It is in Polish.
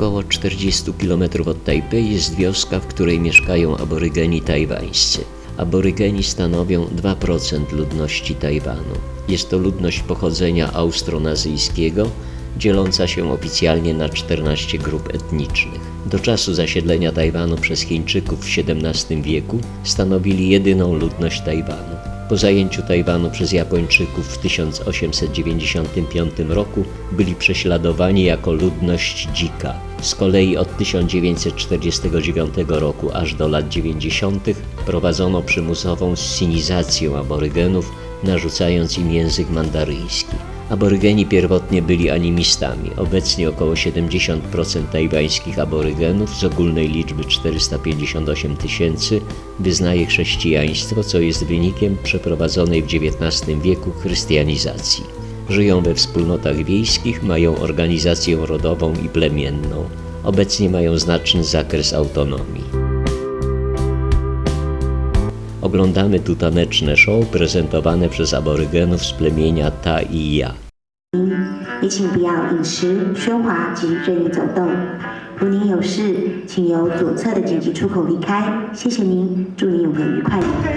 około 40 km od Tajpej jest wioska, w której mieszkają aborygeni tajwańscy. Aborygeni stanowią 2% ludności Tajwanu. Jest to ludność pochodzenia austronazyjskiego, dzieląca się oficjalnie na 14 grup etnicznych. Do czasu zasiedlenia Tajwanu przez Chińczyków w XVII wieku stanowili jedyną ludność Tajwanu. Po zajęciu Tajwanu przez Japończyków w 1895 roku byli prześladowani jako ludność dzika. Z kolei od 1949 roku aż do lat 90. prowadzono przymusową sinizację aborygenów, narzucając im język mandaryjski. Aborygeni pierwotnie byli animistami. Obecnie około 70% tajwańskich aborygenów z ogólnej liczby 458 tysięcy wyznaje chrześcijaństwo, co jest wynikiem przeprowadzonej w XIX wieku chrystianizacji. Żyją we wspólnotach wiejskich, mają organizację rodową i plemienną. Obecnie mają znaczny zakres autonomii. Oglądamy tu taneczne show prezentowane przez aborygenów z plemienia Ta i Ja. 也请不要饮食、喧哗及任意走动。如您有事，请由左侧的紧急出口离开。谢谢您，祝您有个愉快的。